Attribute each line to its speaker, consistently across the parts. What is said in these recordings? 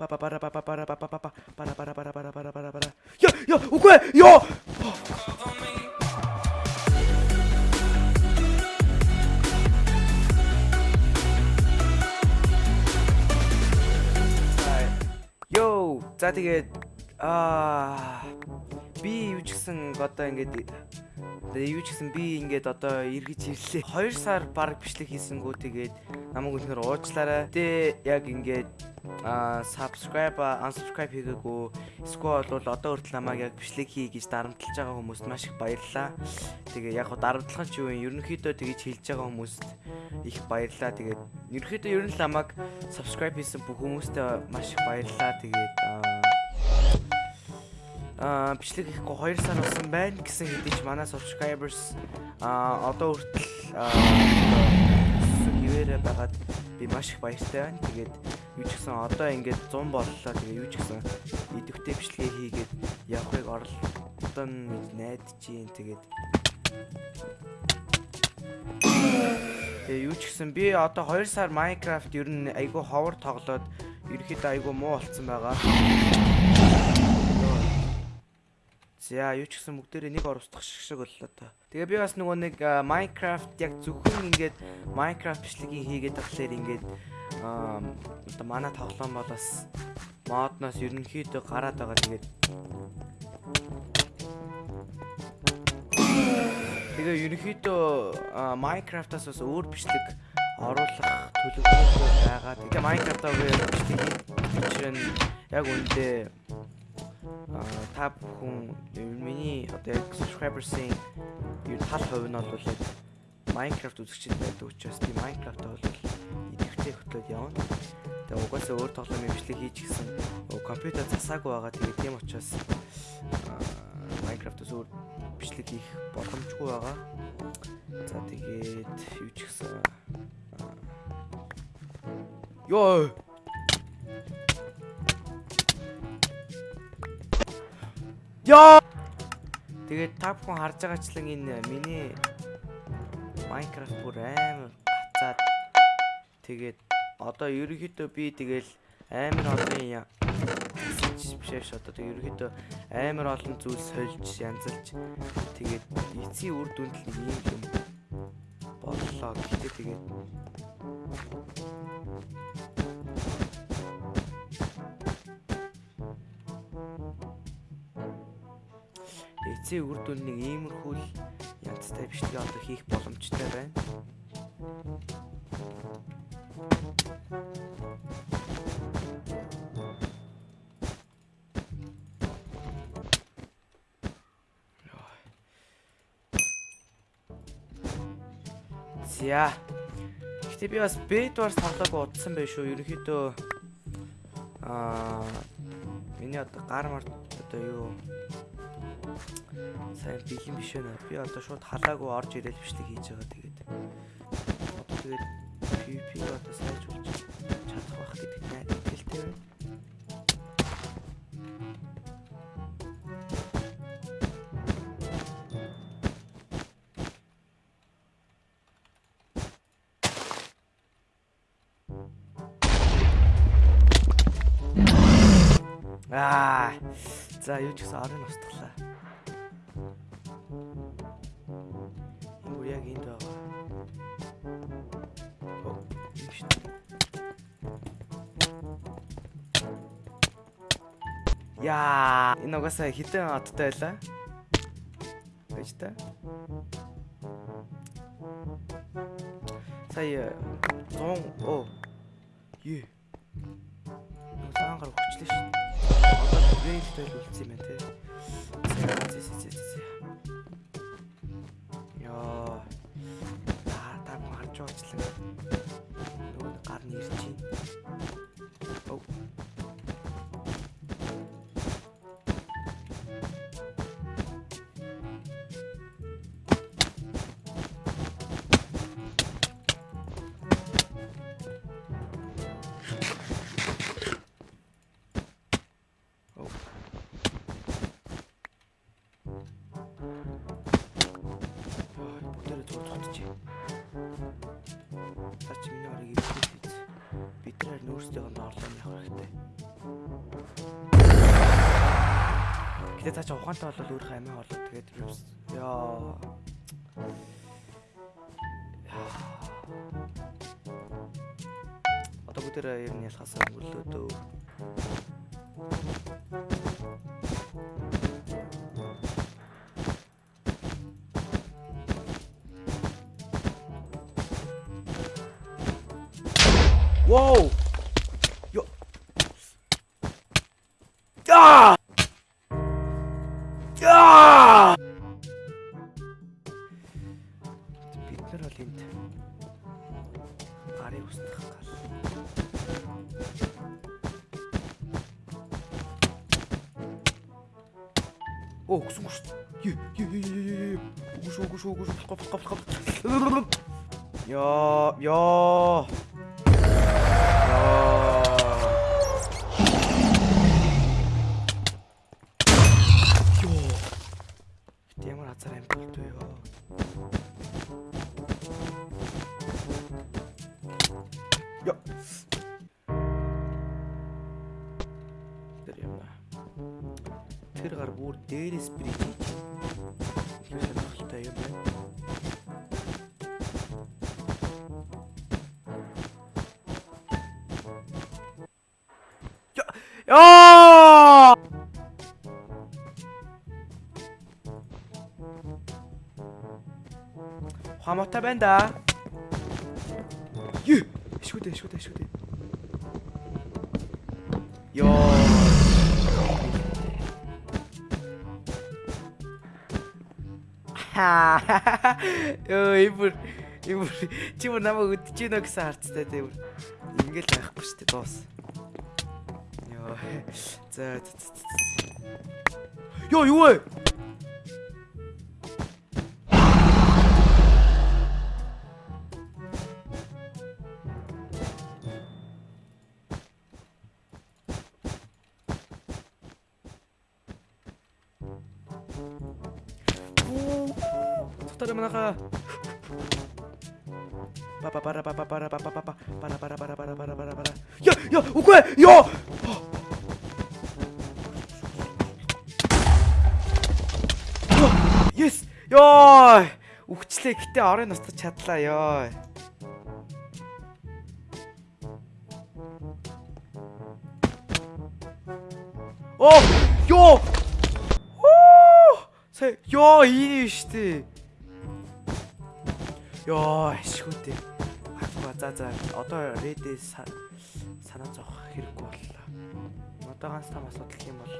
Speaker 1: Ба ба бара ба ба бара ба ба ба ба бара бара бара бара бара бара бара. Я я үгүй ёо. Йоо, за тэгээд аа би юу ч гэсэн одоо ингээд Тэгээ юу ч гэсэн би ингээд одоо эргэж ирлээ. 2 сар баг бичлэг хийсэнгүү тэгээд намайг үнэхээр уучлаарай. Тэ яг ингээд а subscribe unsubscribe хийгээгүй эсвэл бол одоо хүртэл намайг яг бичлэг хий гэж дарамтлаж байгаа хүмүүст маш их баярлалаа. Тэгээ яг дарамтлах нь юу юм ерөнхийдөө тэгэж хэлж байгаа хүмүүст их баярлалаа. Тэгээд ерөнхийдөө ер нь намайг subscribe хийсэн бүх хүмүүстээ маш их баярлалаа. Тэгээд аа бичлэг хийхгүй 2 сар болсон байна гэсэн хэдий ч манай subscribers аа одоо хүртэл хിവэрэ байгаад би маш их баяртай байна. Тэгээд юу ч гэсэн одоо ингээд 100 боллоо. Тэгээ юу ч гэсэн идэвхтэй бичлэгээ хийгээд явахыг оролдон найдаж юм. Тэгээд Тэгээ юу ч гэсэн би одоо 2 сар Minecraft ер нь айгүй ховор тоглоод ерөөхдөө айгүй муу болцсон байгаа. За юу ч гэсэн бүгдээрээ нэг ор устгах шиг боллоо та. Тэгээ би бас нөгөө нэг Minecraft яг зөвхөн ингээд Minecraft бичлэгийг хийгээд тахлаар ингээд аа манай тоглоом бол бас модноос ерөнхийдөө гараад байгаа тэгээд Тэгээ ерөнхийдөө Minecraft-аас бас өөр бичлэг оруулах төлөвлөгөөтэй байгаа. Тэгээ Minecraft-аа бичлэг нь яг үндэ та бүхэн миний одоо яг subscribers-ийн ер тал хувь нь бол яг Minecraft үзэгчид байдаг учраас тийм Minecraft бол идэвхтэй хөтлөөд явна. Тэгээ угаасаа өөр тоглоомын бичлэг хийж гисэн компьютер засаагүй байгаа. Тэгээ тийм учраас Minecraft-ос өөр бичлэг хийх боломжгүй байгаа. За тэгээд юу ч гэсэн Йоо Яа. Тэгээд та бүхэн харж байгаачлан энэ миний Minecraft бүр амар гацаад тэгээд одоо ерөнхийдөө би тэгэл амар олон бишээш одоо тэг ерөнхийдөө амар олон зүйл сольж янзалж тэгээд эцсийн үр дүнд л нэг юм боллоо гэхдээ тэгээд эцсийн үр дүн нэг иймэрхүү л янзтай бичлэг одоо хийх боломжтой байна. За. Гэтэ би бас Bedwars тоглоог удсан байх шүү. Ерөнхийдөө аа миний одоо гар март одоо юу сайн бэлэн биш байна. Би одоо шууд халаагүй орж ирэл бичлэг хийж байгаа тэгээд. Тэгээд PvP одоо сайжруулж чадах байх гэдэгт найдвартай байна. Аа. За юу ч гэсэн орон устглаа. Юу яг энд байгаа. Оо, юм шүү. Яа, энэ угаасаа хитэн одтой байлаа. Гэж та. Сая 100 оо. Юу. Саангар хүчлээ шүү. Одоо грейдтэй л үлдсэн юм байна те. Яа. Та та харж уучлаа. Гэтэ цаашаа ухаантай бол өөрийнхөө амиа хоолой тэгээд яа. Одоо бүгд ер нь ялхаас өнгөрлөө дөө. Нар бол энд гарыг устгах гал. Оо, гүсэн гүс. Е, е, е, е, е. Гүш, гүш, гүш, гоп, гоп, гоп. Яа, яа. Юм. Тэр гар бүр дээрээс хийж. Тэр сонирхолтой юм байна. Яа! Хамаатай байна да. Юу? Шүдэ, шүдэ, шүдэ. Йоо. Йоо, ибэр. Ибэр. Чи бүр намайг өдөж гинэ гэсэн харцтай тийм. Ингээл байхгүй шүү дээ, дуус. Йоо. За. Йоо, юу вэ? Тутара манаха. Папа пара папа пара папа папа пара пара пара пара пара пара пара. Я я үгүй ёо. Yes. Ёо. Үхчлээ гэтээ орын устгах чадлаа ёо. Оо ёо. Сая ёо ийм штэ. Ёо ашгүйтэй. Агва за за одоо редээ санаа зовох хэрэггүй боллоо. Одоо ганц том асуудал юм бол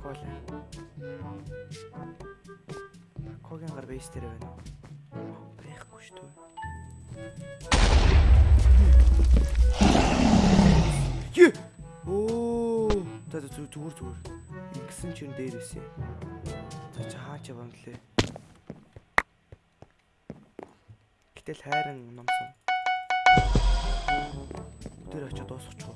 Speaker 1: кола. Когийн гар бейс дээр байна уу? Байхгүй шүү дээ. Юу? Оо, за за зүгээр зүгээр. Ингэсэн чинь дээрээсээ. За чи хаач явам лээ. Гэтэл хайран номсон. Тэр очиод дуусгач уу?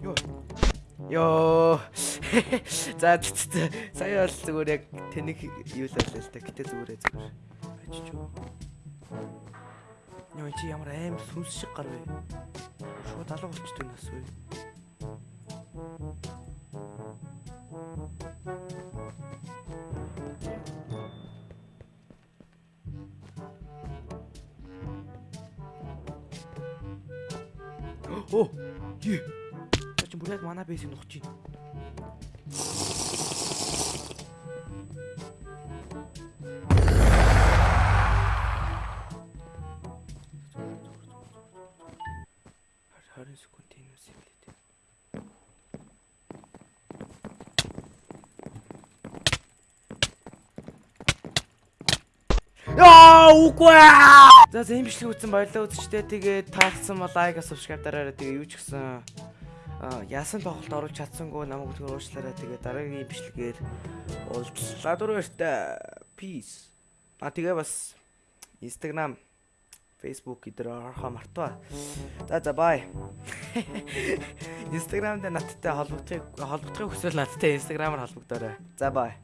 Speaker 1: Йоо. Йоо. За сая бол зүгээр яг тэнийг юу л байлаа л та. Гэтэ зүгээрээ зүгээр. Очиж юу. Йоо чи ямар аим сүнс шиг гар вэ? Шууд алга болчтой нас вэ? Оо. Юу? Чи бүр яг манай бэйсийг нухаж байна. Харин секунд энэ үс юм лээ. Яа, үгүй. За за юм бичлэг үзсэн баярлалаа үзчихтэй. Тэгээд таалсан бол лайк, subscribe дараарай. Тэгээ юу ч гэсэн яасан тоглолт оруулж чадсангүй намайг үлгэр уучлаарай. Тэгээ дараагийн бичлэгээр уулзлаа дөрөвтэй. Peace. А тэгээ бас Instagram Facebook эдгээр орохоо мартаа. За за бай. Instagram дээр надтай холбогдохыг холбогдохыг хүсвэл надтай Instagram-аар холбогдоорой. За бай.